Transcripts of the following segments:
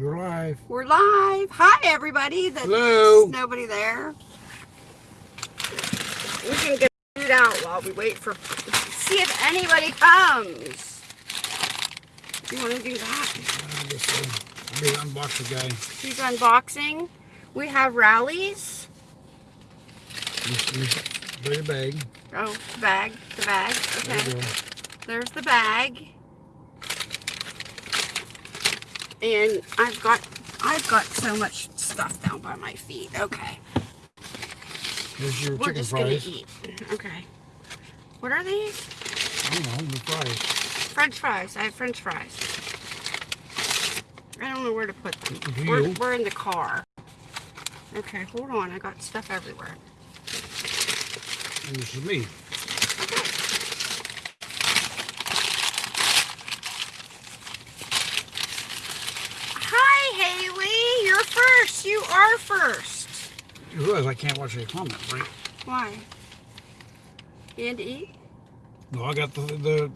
You're live. We're live. Hi, everybody. There's Hello. nobody there. We can get food out while we wait for see if anybody comes. You want to do that? I guess so. I'll be the unboxer guy. He's unboxing. We have Rally's. Bring a bag. Oh, bag. The bag. Okay. There's the bag. And I've got I've got so much stuff down by my feet. Okay. Here's your We're chicken just fries. gonna eat. Okay. What are these? I don't know, the fries. French fries. I have French fries. I don't know where to put them. We're, we're in the car. Okay, hold on. I got stuff everywhere. And this is me. Hi, Haley. You're first. You are first. You realize I can't watch any comments, right? Why? And eat? No, I got the, the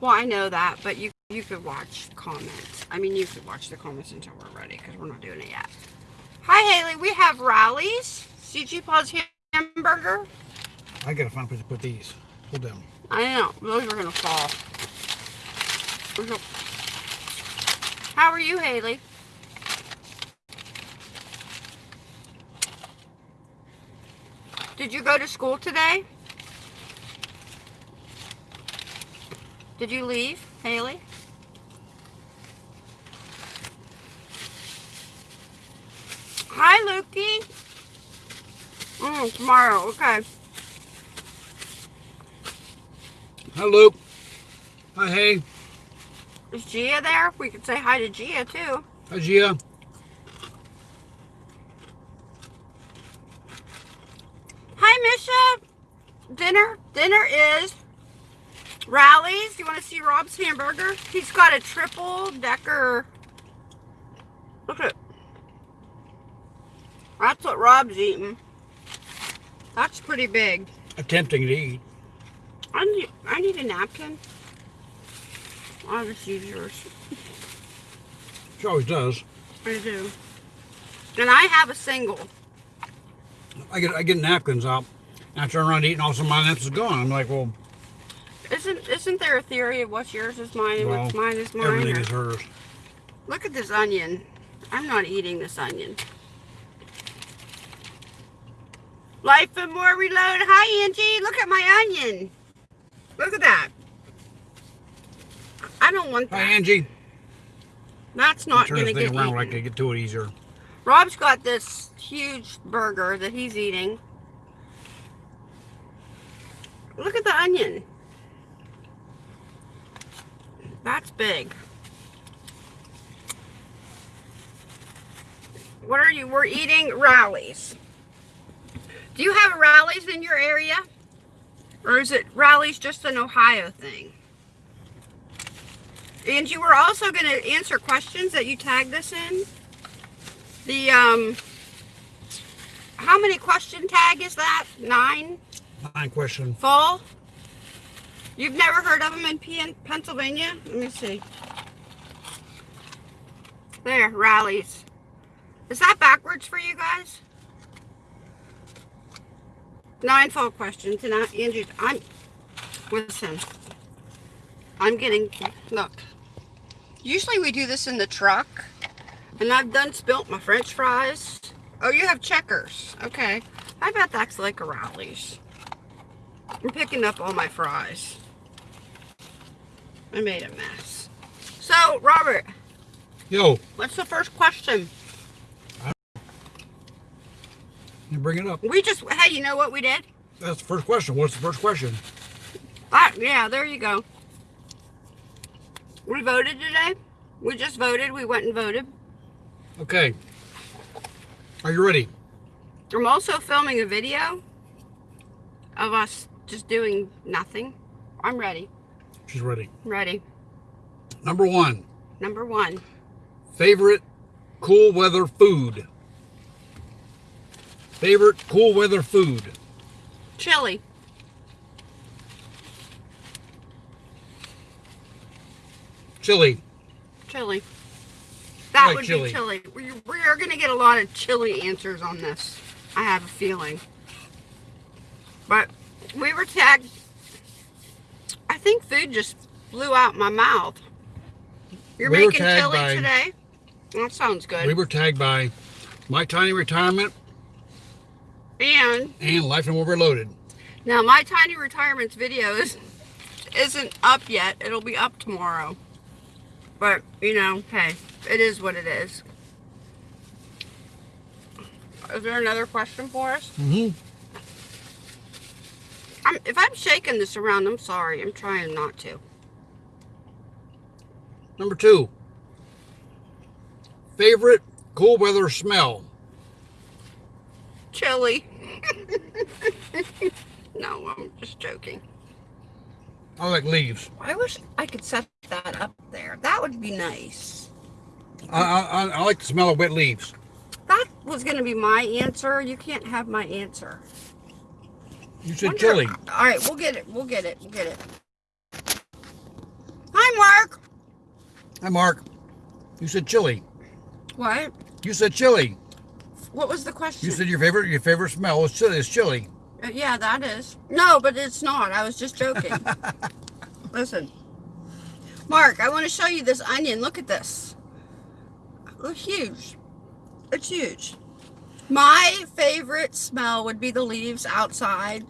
Well, I know that, but you you could watch comments. I mean, you could watch the comments until we're ready because we're not doing it yet. Hi, Haley. We have Rally's. CG Paws hamburger. I gotta find a place to put these. Hold them. I know. Those are going to fall. How are you, Haley? Did you go to school today? Did you leave, Haley? Hi, Lukey. Mm, tomorrow, okay. Hi, Luke. Hi, hey. Is Gia there? We could say hi to Gia too. Hi, Gia. Hi, Misha. Dinner. Dinner is Rally's. You want to see Rob's hamburger? He's got a triple decker. Look at. That's what Rob's eating. That's pretty big. Attempting to eat. I need, I need a napkin. I'll just use yours. She always does. I do. And I have a single. I get I get napkins out. And I turn around to eat and all of a sudden my napkin's gone. I'm like, well, Isn't isn't there a theory of what's yours is mine and well what's mine is mine? everything or- is hers. Look at this onion. I'm not eating this onion. Life and more reload. Hi Angie. Look at my onion. Look at that. I don't want that. Hi. Angie. That's not gonna this thing get around eaten. like to get to it easier. Rob's got this huge burger that he's eating. Look at the onion. That's big. What are you? We're eating Rally's. Do you have Rally's in your area? Or is it Rally's just an Ohio thing? And you were also going to answer questions that you tagged us in. The, um, how many question tag is that? Nine? Nine question. Fall? You've never heard of them in Pennsylvania? Let me see. There, Rally's. Is that backwards for you guys? Nine fall questions, and I, Andrew, I'm, listen, I'm getting, look. Usually we do this in the truck, and I've done spilt my french fries. Oh, you have checkers. Okay. I bet that's like a Rally's. I'm picking up all my fries. I made a mess. So, Robert, Yo, what's the first question? you bring it up. We just, hey, you know what we did? That's the first question. What's the first question? Ah, yeah, there you go. We voted today. We just voted. We went and voted. Okay. Are you ready? I'm also filming a video of us just doing nothing. I'm ready. She's ready. Ready. Number one, Number one. favorite cool weather food. Favorite cool weather food. Chili. Chili. Chili. That like would chili. be chili. We, we are going to get a lot of chili answers on this. I have a feeling. But we were tagged. I think food just blew out my mouth. You're We making chili by- today? That sounds good. We were tagged by My Tiny Retirement and and Life and Overloaded. now my tiny retirements video is, isn't up yet. It'll be up tomorrow. But, you know, hey, it is what it is. Is there another question for us? Mm-hmm. I'm, if I'm shaking this around, I'm sorry. I'm trying not to. Number two, favorite cool weather smell. Chili. no, I'm just joking. I like leaves. I wish I could set that up there. That would be nice. I, I, I like the smell of wet leaves. That was going to be my answer. You can't have my answer. You said Wonder- chili. All right, we'll get it. We'll get it. We'll get it. Hi, Mark. Hi, Mark. You said chili. What? You said chili. What was the question? You said your favorite your favorite smell is chili. It's chili. Uh, yeah, that is. No, but it's not. I was just joking. Listen. Mark, I want to show you this onion. Look at this. Look, huge. It's huge. My favorite smell would be the leaves outside,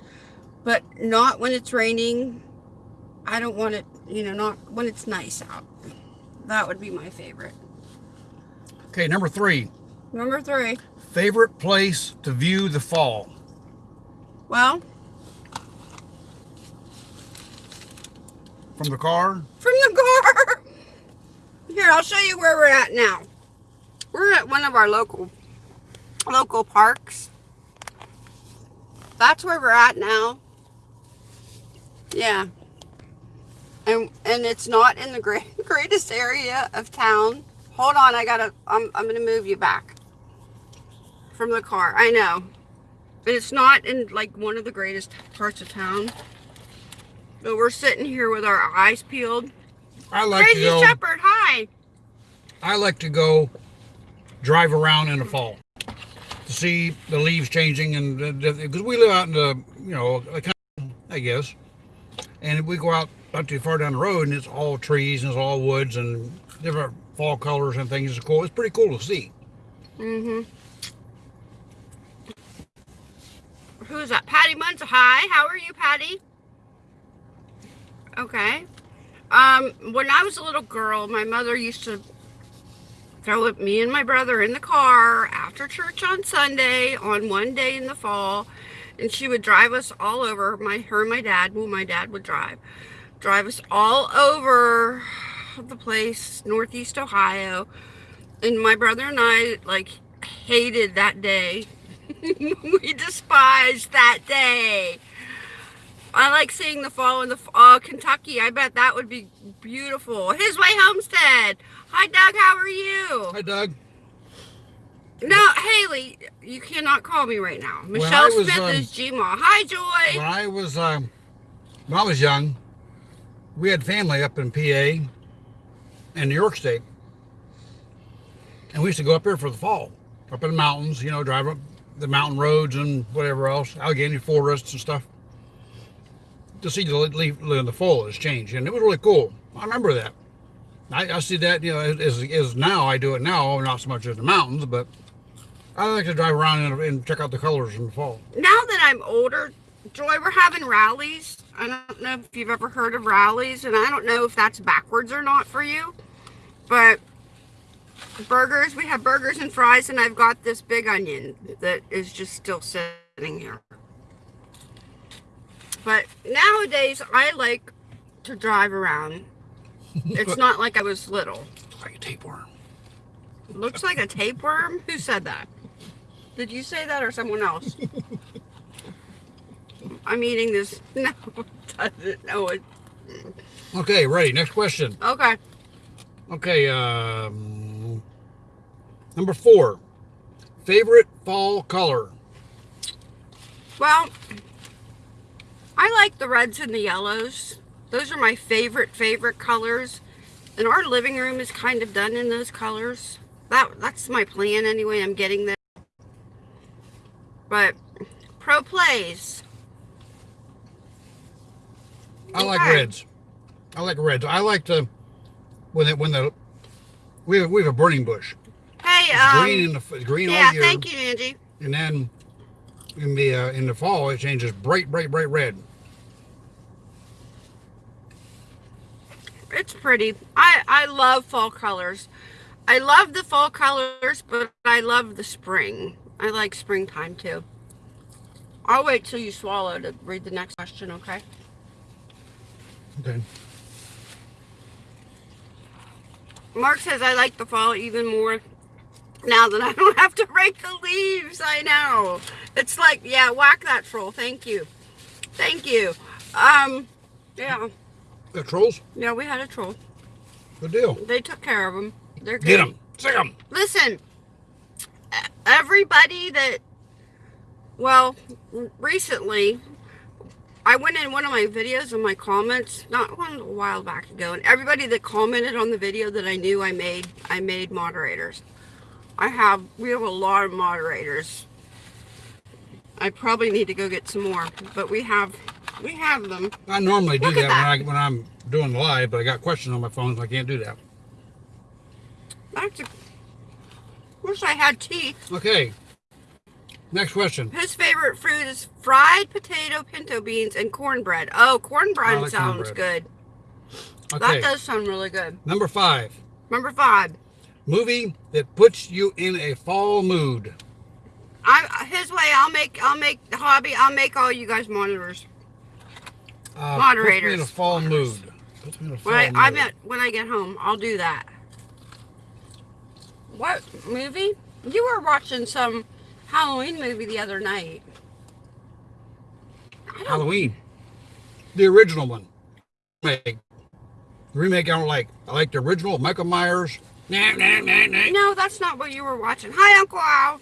but not when it's raining. I don't want it, you know, not when it's nice out. That would be my favorite. Okay, number three, Number three. favorite place to view the fall. Well, From the car. from the car. Here, I'll show you where we're at now. We're at one of our local local parks. That's where we're at now. Yeah. And and it's not in the great, greatest area of town. Hold on, I gotta I'm I'm gonna move you back from the car. I know. And it's not in like one of the greatest parts of town. But we're sitting here with our eyes peeled. I like to Crazy go. Shepherd, hi. I like to go drive around in the fall to see the leaves changing and because we live out in the you know I guess, and we go out not too far down the road and it's all trees and it's all woods and different fall colors and things. It's cool. It's pretty cool to see. Mm-hmm. Who's that? Patty Munz. Hi, how are you, Patty? Okay. Um, when I was a little girl, my mother used to throw it, me and my brother in the car after church on Sunday on one day in the fall, and she would drive us all over. My her and my dad. Well, my dad would drive, drive us all over the place, Northeast Ohio, and my brother and I like hated that day. we despised that day. I like seeing the fall in the uh, Kentucky. I bet that would be beautiful. His way homestead. Hi, Doug. How are you? Hi, Doug. No, Haley, you cannot call me right now. Michelle was, Smith um, is Gma. Hi, Joy. When I was um, when I was young, we had family up in PA and New York State, and we used to go up there for the fall, up in the mountains. You know, drive up the mountain roads and whatever else, Allegheny forests and stuff, to see the leaf in the foliage change, and it was really cool. I remember that. I, I see that you know as, as now I do it now, not so much as the mountains, but I like to drive around and, and check out the colors in the fall. now that I'm older, Joy, we're having Rally's. I don't know if you've ever heard of Rally's, and I don't know if that's backwards or not for you, but burgers, we have burgers and fries, and I've got this big onion that is just still sitting here. But nowadays, I like to drive around. It's not like I was little. Like a tapeworm. Looks like a tapeworm. Who said that? Did you say that or someone else? I'm eating this. No, doesn't. No, it. Okay, ready. Next question. Okay. Okay, um, number four. Favorite fall color? Well, I like the reds and the yellows. Those are my favorite, favorite colors. And our living room is kind of done in those colors. that that's my plan anyway. I'm getting there. But pro plays. I like Okay. reds. I like reds. I like to when it when the we have, we have a burning bush. Hey, um, green in the green yeah, all year, thank you, Angie. and then in the uh, in the fall it changes bright, bright, bright red. It's pretty. I I love fall colors. I love the fall colors, but I love the spring. I like springtime too. I'll wait till you swallow to read the next question, okay? Okay. Mark says I like the fall even more now that I don't have to rake the leaves. I know. It's like, yeah, whack that troll. Thank you. Thank you. Um, yeah. The trolls, Yeah, we had a troll. good deal. They took care of them. They're good. Get them, sick them. Listen, everybody that, well, recently, I went in one of my videos and my comments, not one a while back ago, and everybody that commented on the video that I knew I made, I made moderators. I have, we have a lot of moderators. I probably need to go get some more, but we have, we have them. I normally do Look that, when I when I'm doing live, but I got questions on my phone, so I can't do that. That's a, wish I had teeth. Okay. Next question. His favorite food is fried potato, pinto beans, and cornbread. Oh, cornbread like sounds cornbread. good. Okay. That does sound really good. Number five. Number five. Movie that puts you in a fall mood. I his way. I'll make. I'll make the hobby. I'll make all you guys monitors. Uh, Puts me in a Moderators. fall mood. Puts me in a fall When I, mood. I bet when I get home, I'll do that. What movie? You were watching some Halloween movie the other night. Halloween. The original one. Remake. Remake I don't like. I like the original Michael Myers. Nah, nah, nah, nah. No, that's not what you were watching. Hi, Uncle Al.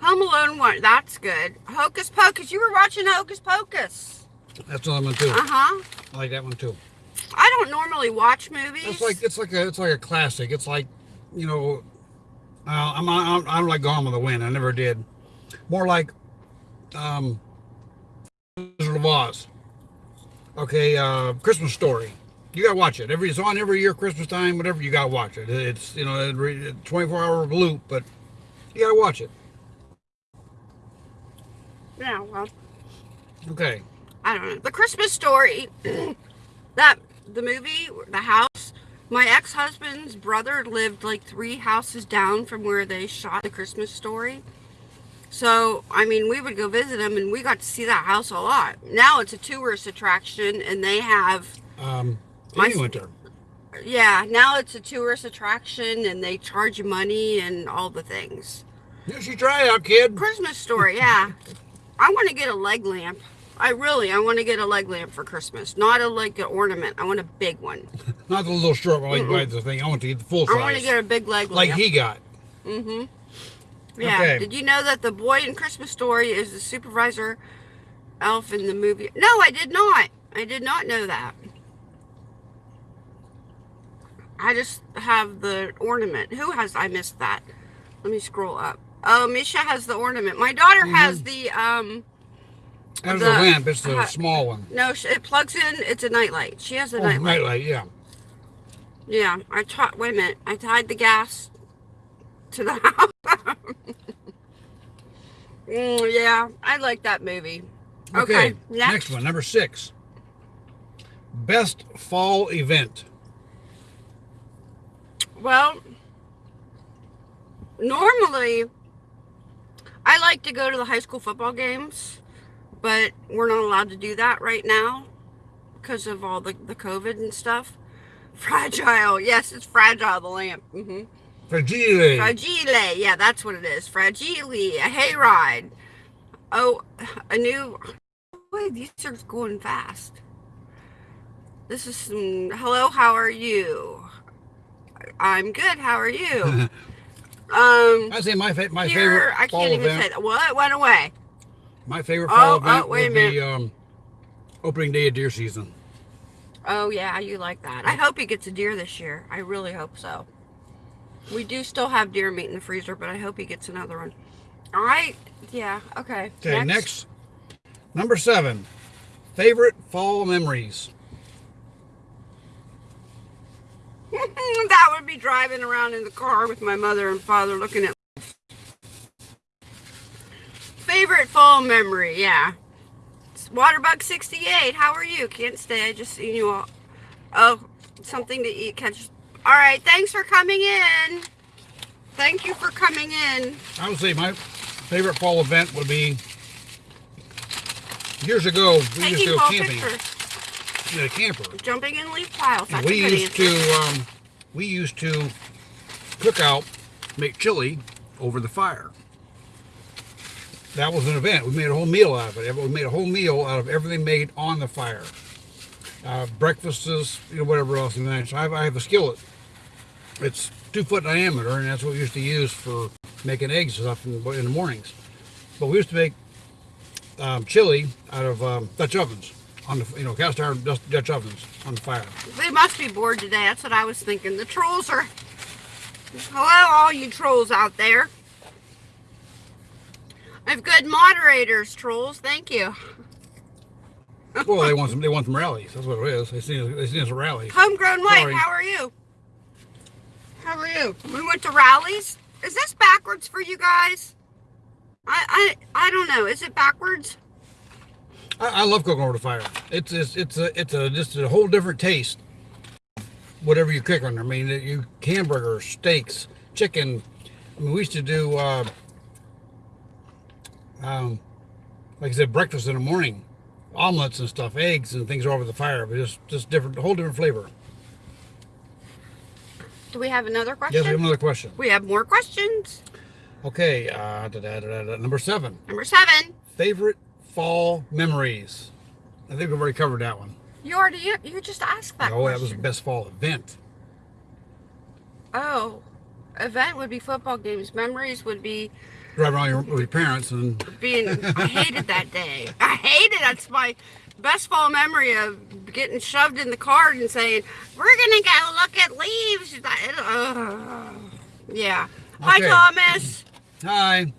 Home Alone one. That's good. Hocus Pocus. You were watching Hocus Pocus. That's another one too. Uh huh. I like that one too. I don't normally watch movies. It's like it's like a it's like a classic. It's like, you know, uh, I'm, I'm I don't like Gone with the Wind. I never did. More like, um, Wizard of Oz. Okay, uh, Christmas Story. You gotta watch it. Every it's on every year, Christmas time, whatever. You gotta watch it. It's you know, a 24 hour loop, but you gotta watch it. yeah. Well, Okay. I don't know. The Christmas Story. that the movie, the house. My ex-husband's brother lived like three houses down from where they shot the Christmas Story. So, I mean, we would go visit him and we got to see that house a lot. Now it's a tourist attraction and they have Um, My- there. Yeah, now it's a tourist attraction and they charge you money and all the things. You should try it out, kid. Christmas story, yeah. I want to get a leg lamp. I really, I want to get a leg lamp for Christmas. Not a like an ornament. I want a big one. Not the little short one like buy the thing. I want to get the full size. I want to get a big leg lamp. like he got. Mm-hmm. Yeah. Okay. Did you know that the boy in Christmas Story is the supervisor elf in the movie? No, I did not. I did not know that. I just have the ornament. Who has? I missed that. Let me scroll up. Oh, Misha has the ornament. My daughter has the um. That's The- the lamp. It's the uh, small one. No, it plugs in. It's a nightlight. She has a Oh, nightlight. nightlight. Yeah. Yeah, I taught. Wait a minute. I tied the gas to the house. mm, yeah, I like that movie. Okay. Okay, next. Next one, number six. Best fall event. Well, normally I like to go to the high school football games, but we're not allowed to do that right now because of all the, the COVID and stuff. Fragile. Yes, it's fragile, the lamp. hmm Fragile. Fragile. Yeah, that's what it is. Fragile. A hayride. Oh, a new. Wait, these are going fast. This is some. Hello, how are you? I'm good. How are you? um, I say my fa- my here, favorite I can't even event. say that. What went away? My favorite Oh, fall oh, event wait would be um, opening day of deer season. Oh yeah, you like that. I hope he gets a deer this year. I really hope so. We do still have deer meat in the freezer, but I hope he gets another one. All right. Yeah. Okay. Okay, next. Number seven. Favorite fall memories. that would be driving around in the car with my mother and father looking at. Favorite fall memory, yeah. It's Waterbug 68, how are you? Can't stay, I just seen you all. Oh, something to eat. Catch. All right, thanks for coming in. Thank you for coming in. I would say my favorite fall event would be years ago. We used to go camping pictures. in a camper. Jumping in leaf piles. That's we used answer. to um, we used to cook out, make chili over the fire. That was an event. We made a whole meal out of it. We made a whole meal out of everything made on the fire. Uh, breakfasts, you know, whatever else. And then I have, I have a skillet. It's two foot diameter, and that's what we used to use for making eggs and stuff in, in the mornings. But we used to make um, chili out of um, Dutch ovens on the you know cast iron Dutch ovens on the fire. They must be bored today. That's what I was thinking. The trolls are. Hello, all you trolls out there. I have good moderators, trolls. Thank you. Well, they want some. They want some Rally's. That's what it is. They see. They see us a rally. Homegrown White, Sorry. how are you? How are you? We went to Rally's. Is this backwards for you guys? I I I don't know. Is it backwards? I, I love cooking over the fire. It's it's it's a it's a just a whole different taste. Whatever you cook on there. I mean, you hamburgers, steaks, chicken. I mean, we used to do. Uh, um, like I said, breakfast in the morning, omelets and stuff, eggs and things over the fire, but just just different, whole different flavor. Do we have another question? Yes, we have another question. we have more questions. Okay, uh, da, da, da, da, da, number seven. Number seven. Favorite fall memories. I think we've already covered that one. You already you, you just asked that. oh, that was the best fall event. Oh, event would be football games. Memories would be Driving around your, with your parents and being. I hated that day. I hated. That's my best fall memory of getting shoved in the car and saying, "We're gonna go look at leaves." Ugh. yeah. Hi, Thomas. hi.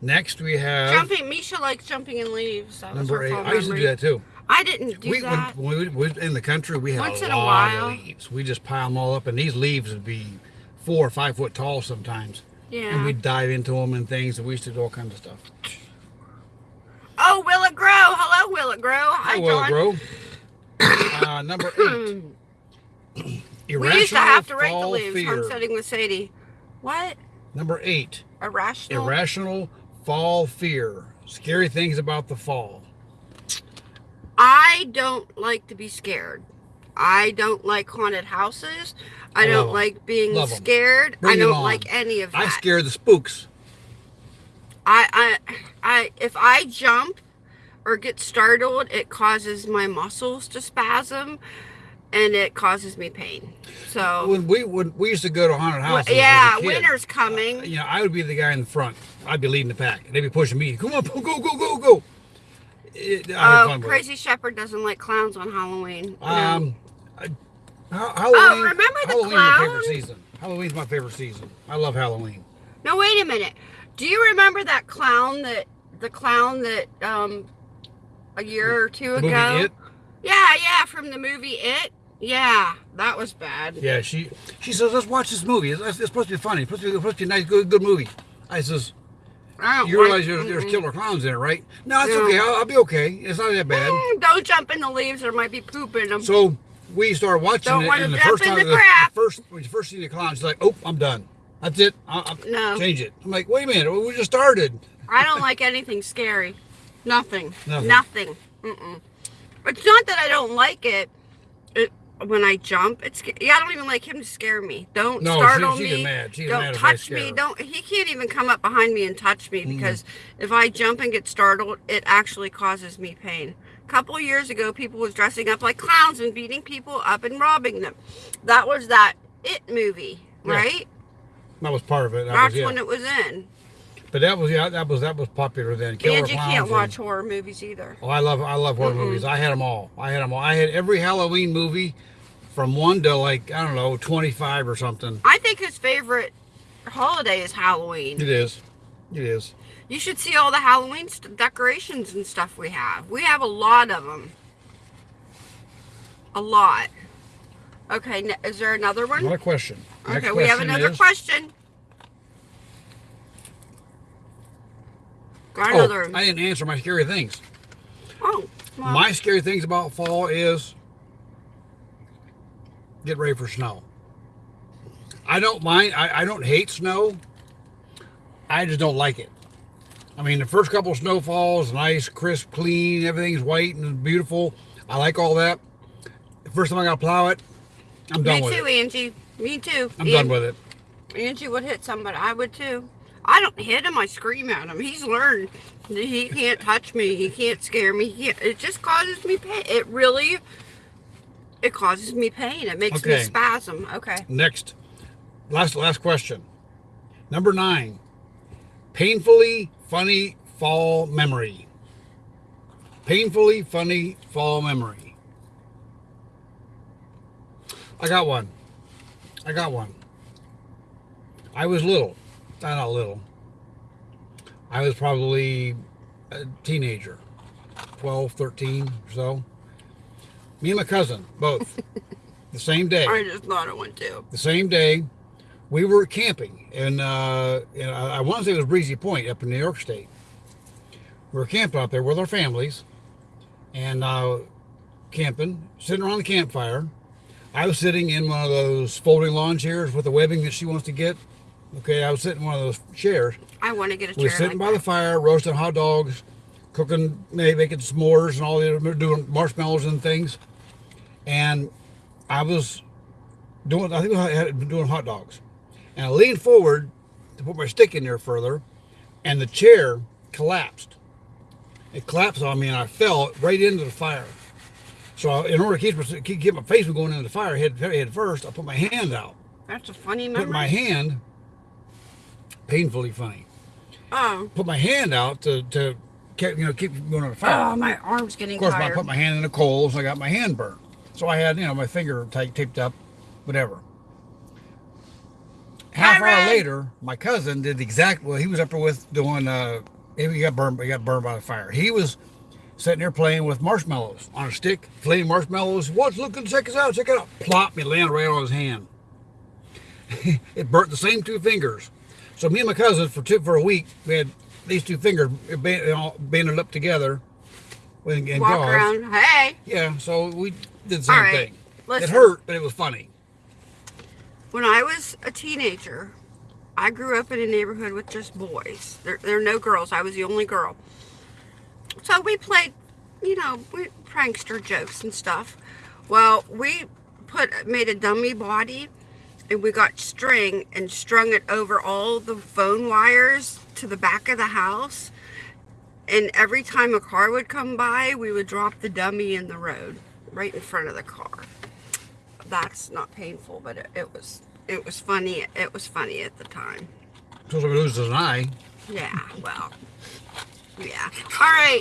Next we have Jumping. Misha likes jumping in leaves. That number eight. I used to do that too. I didn't do we, that. when we, we in the country, we had Once a in a lot while. of leaves. We just pile them all up, and these leaves would be four or five foot tall sometimes. And we'd dive into them and things, and we used to do all kinds of stuff. Oh, Will it grow? Hello, Will it grow? Hi, Will John. Grow. uh, number eight. We used to have to rake the leaves. fear. Homesteading with Sadie. What? Number eight. Irrational. Irrational fall fear. Scary things about the fall. I don't like to be scared. I don't like haunted houses. I, I don't 'em. like being Love scared. I don't like any of that. I scare the spooks. I, I, I, if I jump or get startled, it causes my muscles to spasm, and it causes me pain. So, When we when we used to go to haunted houses, a yeah, kid, winter's uh, coming. You know, I would be the guy in the front. I'd be leading the pack, and they'd be pushing me. Come on, go, go, go, go! It, Oh. Crazy Shepherd doesn't like clowns on Halloween. No. Um, I, Ha- Halloween. remember the Halloween's my clown? favorite season. Halloween's my favorite season. I love Halloween. No, wait a minute. Do you remember that clown that the clown that um a year or two The ago? movie It. Yeah, yeah, from the movie It. Yeah, that was bad. Yeah, she she says, let's watch this movie. It's, it's supposed to be funny. It's supposed to be, supposed to be a nice, good, good movie. I says, I you realize there's, there's killer clowns in it, right? No, it's No. okay. I'll, I'll be okay. It's not that bad. Mm, Don't jump in the leaves. There might be poop in them. So we started watching Don't it, and the first time, the the, first when you first see the clown, she's like, "Oh, I'm done. That's it. I, I, No. change it." I'm like, "Wait a minute. We just started." I don't like anything scary. Nothing. Nothing. Nothing. Mm-mm. It's not that I don't like it. It when I jump, it's yeah. I don't even like him to scare me. Don't No, startle she me. don't touch me. Don't. He can't even come up behind me and touch me because if I jump and get startled, it actually causes me pain. A couple years ago, people was dressing up like clowns and beating people up and robbing them. That was that It movie, Yeah. right? That was part of it. That That's was, yeah. when it was in. But that was yeah, that was that was popular then. Killer And you can't and- watch horror movies either. Oh, I love I love horror movies. I had them all. I had them all. I had every Halloween movie from one to like I don't know, twenty five or something. I think his favorite holiday is Halloween. It is. It is. You should see all the Halloween st- decorations and stuff we have. We have a lot of them. A lot. Okay, is there another one? Another question. Next Okay, we have another is- question. Got Oh, another. I didn't answer my scary things. oh, well, My scary things about fall is get ready for snow. I don't mind. I, I don't hate snow. I just don't like it. I mean, the first couple of snowfalls, nice, crisp, clean, everything's white and beautiful. I like all that. The first time I got to plow it, I'm done with it. me with too, it. Angie. Me too. I'm done with it. Angie would hit somebody. I would too. I don't hit him. I scream at him. He's learned. that He can't touch me. He can't scare me. He it just causes me pain. It really, it causes me pain. It makes me Okay. spasm. Okay. Next, last last question. Number nine. Painfully funny fall memory. Painfully funny fall memory. I got one. I got one. I was little. Not, Not little. I was probably a teenager. 12, 13 or so. Me and my cousin, both. the same day I just thought it went too. the same day we were camping and uh I, I want to say it was breezy point up in new york state. We were camping out there with our families and uh camping sitting around the campfire. I was sitting in one of those folding lawn chairs with the webbing that she wants to get. Okay i was sitting in one of those chairs. I want to get a chair. we were sitting like by the fire roasting hot dogs cooking maybe making s'mores and all the other doing marshmallows and things. And i was doing i think i had been doing hot dogs and i leaned forward to put my stick in there further and the chair collapsed it collapsed on me and i fell right into the fire so in order to keep, my- keep, keep my face from going into the fire head, head first i put my hand out That's a funny put memory. my hand painfully funny oh. put my hand out to to keep, you know keep going on the fire. Oh, my arm's getting of course, I put my hand in the coals. and I got my hand burnt, so I had you know my finger tight, taped up, whatever. Half hour later, my cousin did the exact. Well, he was up there with doing. Uh, he got burned. He got burned by the fire. He was sitting there playing with marshmallows on a stick, flaming marshmallows. What's looking? Check us out. Check it out. Plop! Me land right on his hand. it burnt the same two fingers. So me and my cousin for two for a week we had these two fingers banded up together. With, and Walk gauze. around. Hey. Yeah, so we did the same right, thing. listen. It hurt, but it was funny. When I was a teenager, I grew up in a neighborhood with just boys. There, there are no girls. I was the only girl. So we played, you know, we, prankster jokes and stuff. Well, we put made a dummy body, and we got string and strung it over all the phone wires to the back of the house. And every time a car would come by, we would drop the dummy in the road, right in front of the car that's not painful, but it, it was it was funny. It was funny at the time. So we lose an eye. Yeah, well, yeah. All right,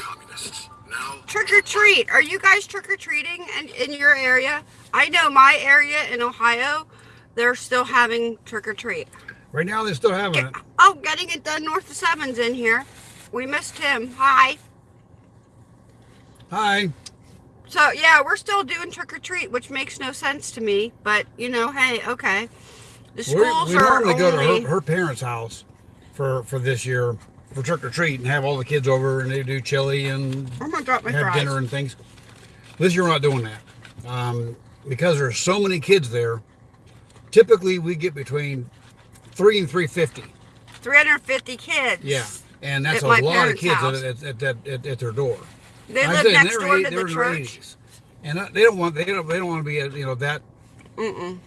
trick or treat. Are you guys trick or treating in, in your area? I know my area in Ohio, they're still having trick or treat. Right now they're still having it. Oh, getting it done north of Sevens in here. We missed him. Hi. Hi. So yeah, we're still doing trick or treat, which makes no sense to me. But you know, hey, okay. The We, schools we are normally go to her, her parents' house for for this year for trick or treat and have all the kids over and they do chili and I'm gonna my have fries. dinner and things. This year we're not doing that um, because there's so many kids there. Typically, we get between three and three fifty. 350 kids. Yeah, and that's a lot of kids at, at, at, at, at their door. They live next door eight- to the church. 80s. and they don't want they don't they don't want to be you know that Mm-mm.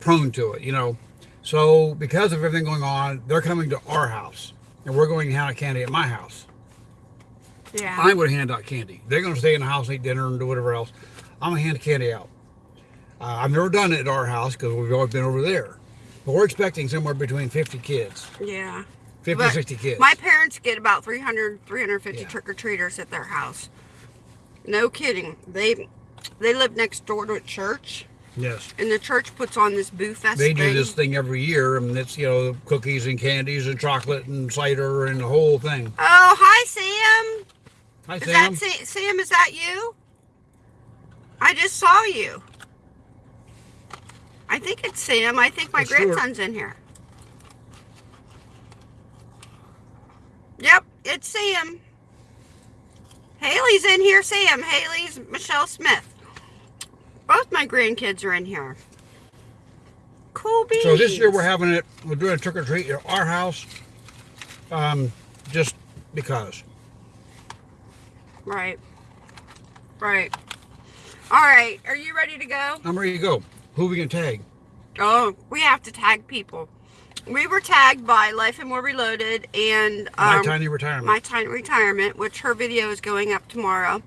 prone to it, you know. So because of everything going on, they're coming to our house, and we're going to hand out candy at my house. Yeah. I'm going to hand out candy. They're going to stay in the house, eat dinner, and do whatever else. I'm going to hand candy out. Uh, I've never done it at our house because we've always been over there. But we're expecting somewhere between 50 kids, yeah. 50, But 60 kids. My parents get about 300, 350 Yeah. trick-or-treaters at their house. No kidding. They they live next door to a church. Yes. And the church puts on this boo fest They do thing. this thing every year, and it's you know cookies and candies and chocolate and cider and the whole thing. Oh, hi Sam. Hi Is Sam. that Sa- Sam? Is that you? I just saw you. I think it's Sam. I think my It's Stuart. grandson's in here. Yep, it's Sam. Haley's in here. Sam. Haley's Michelle Smith. Both my grandkids are in here. Cool beans. So this year we're having it. We're doing a trick or treat at our house, um, just because. Right. Right. All right. Are you ready to go? I'm ready to go. Who we gonna tag? Oh, we have to tag people. We were tagged by Life and More Reloaded and My um, tiny retirement. My Tiny Retirement, which her video is going up tomorrow.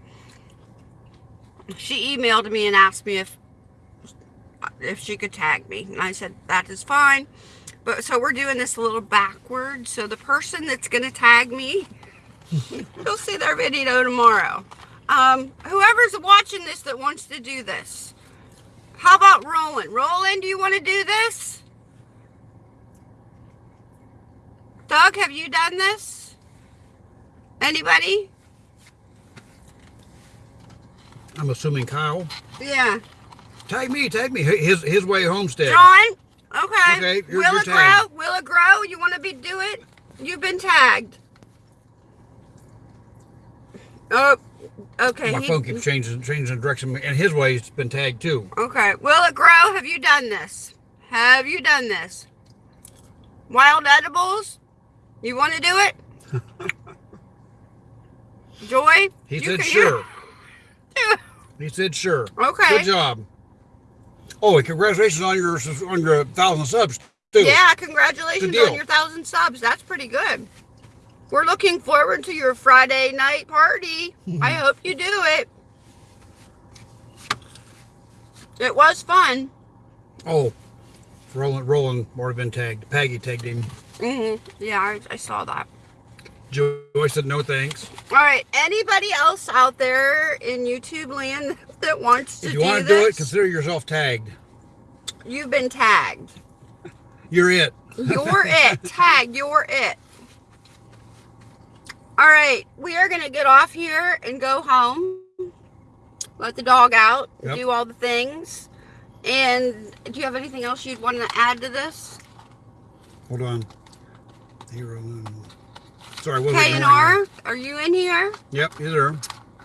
She emailed me and asked me if if she could tag me, and I said that is fine. But so we're doing this a little backwards. So the person that's going to tag me, you'll see their video tomorrow. Um, whoever's watching this that wants to do this, how about Roland? Roland, do you want to do this? Doug, have you done this? Anybody? I'm assuming Kyle. Yeah. Tag me, tag me. His his way homestead. John? Okay. Okay, you're- Will you're it grow? Will it grow? You want to be do it? You've been tagged. Oh, okay. My he- phone keeps changing changing direction, and his way's been tagged too. Okay. Will it grow? Have you done this? Have you done this? Wild edibles? You want to do it? Joy? He said sure. He said sure. Okay. Good job. Oh, and congratulations on your on your thousand subs too. Yeah, congratulations on your thousand subs. That's pretty good. We're looking forward to your Friday night party. I hope you do it. It was fun. Oh, Roland Roland might have been tagged. Peggy tagged him. hmm Yeah, I, I saw that. Joy said no thanks. All right. Anybody else out there in YouTube land that wants to If you do want to do it, this? consider yourself tagged. You've been tagged. You're it. You're it. Tag, you're it. All right, we are going to get off here and go home. Let the dog out, Yep. do all the things. And do you have anything else you'd want to add to this? Hold on. Hero. Sorry, what was K&R, are you in here? Yep, he's there.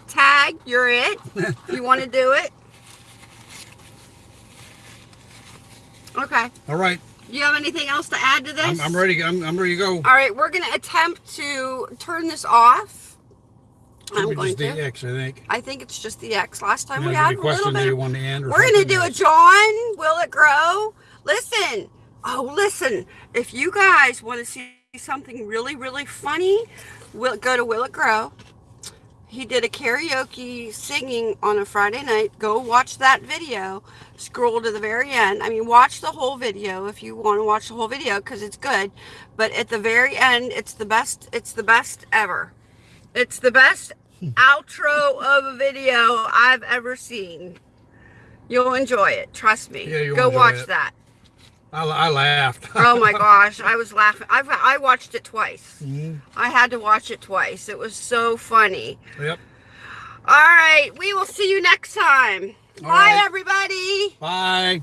Tag, you're it. you want to do it? Okay. All right, Do you have anything else to add to this? I'm, I'm ready. I'm, I'm ready to go. All right, we're going to attempt to turn this off. I'm Maybe going just the to. X, I think. I think it's just the X. Last time we had a little question that bit. you Of, want to end? or we're gonna something do a else? John. Will it grow? Listen. Oh, listen. If you guys want to see something really, really funny, will go to Will It Grow. He did a karaoke singing on a Friday night. Go watch that video. Scroll to the very end. I mean, watch the whole video if you want to watch the whole video because it's good. But at the very end, it's the best. It's the best ever. It's the best outro of a video I've ever seen. You'll enjoy it. Trust me. Yeah, you'll Go watch it. that. I, I laughed. Oh my gosh, I was laughing. I've, I watched it twice. Mhm. I had to watch it twice. It was so funny. Yep. All right, we will see you next time. All Bye, right. everybody. Bye.